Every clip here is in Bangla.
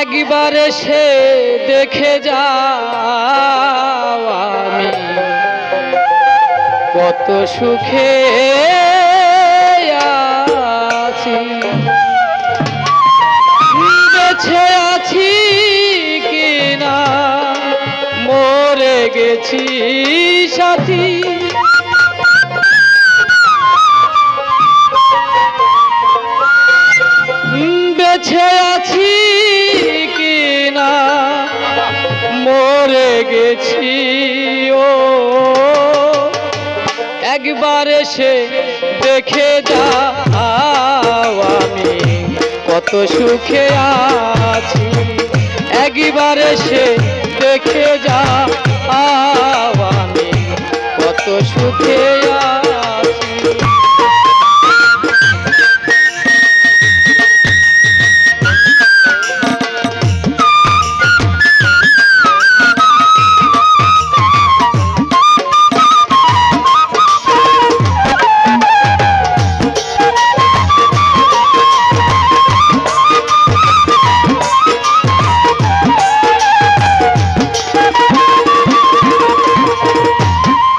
একবারে সে দেখে যাওয়া আমি। কত সুখে গেছি সাথী। বেছে আছি কিনা? মরে গেছি, ও। একবার এসে দেখে যা আমি, কত সুখে আছি। একবার এসে দেখে যা পাওয়ানি কত সুখে আ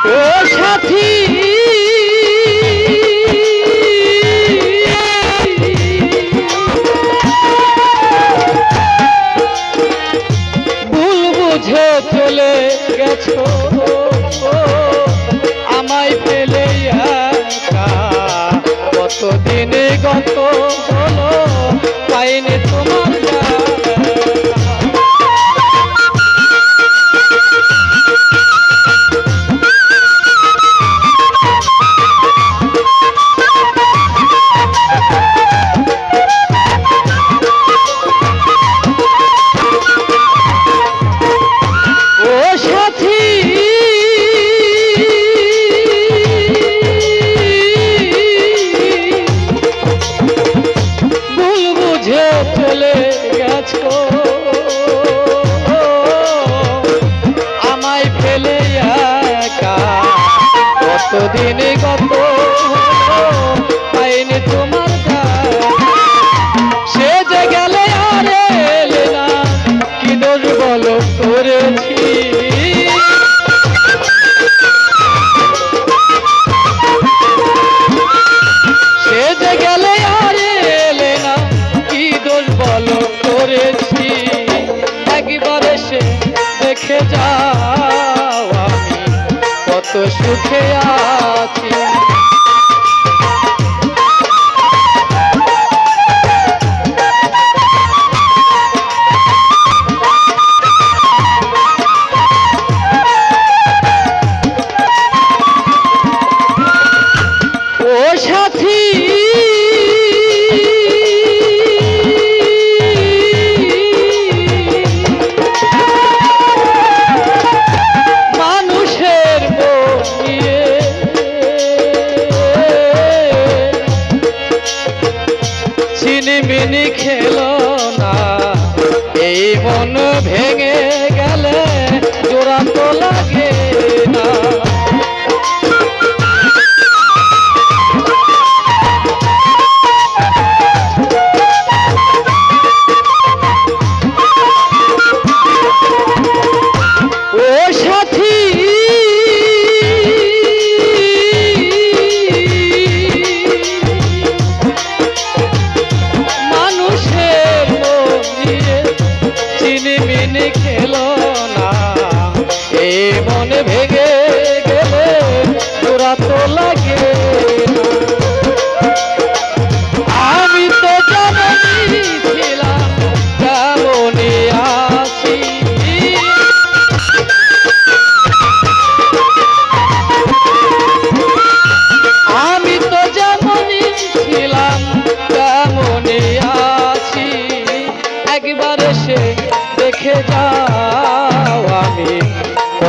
ও সাথী! কতদিন গত? সুখে আ মনে ভেঙে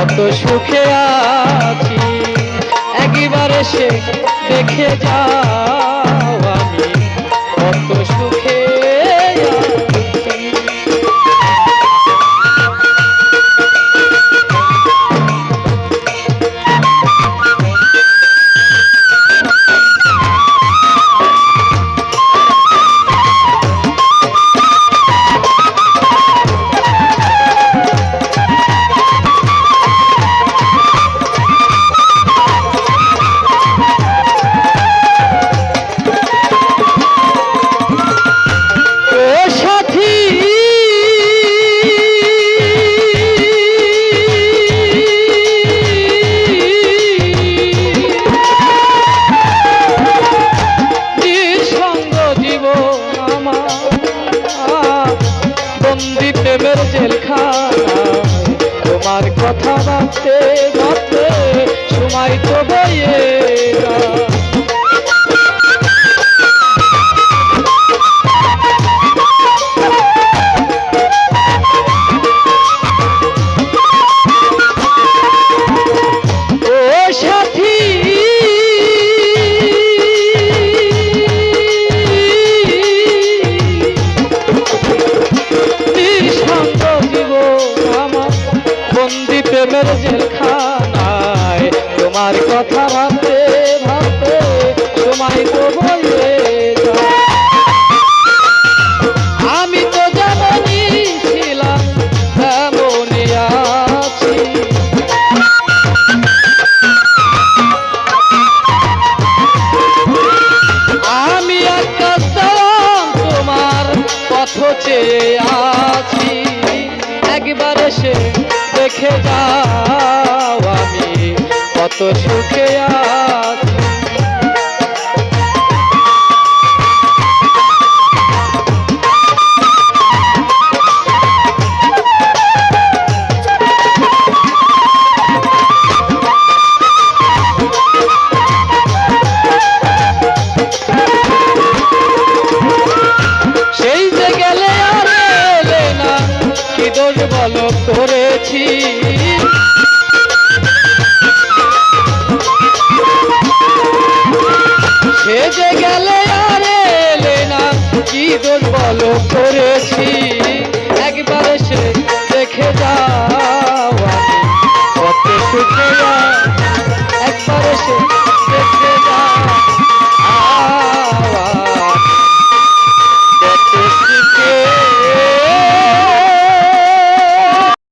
কত সুখে আছি। একবারে সে দেখে যাও আমি কত কথা ভাবতে ভাবতে সময় তো বইয়ে যায় বন্দি প্রেমের জেলখানায়। তোমার কথা ভাবতে ভাবতে তোমায় তো বইয়ে দেখে যাও আমি কত সুখে সেজে গেলে আর এলে না, কি দোষ বলো করেছি। একবার সে দেখে যাও কত সুখে একবার সে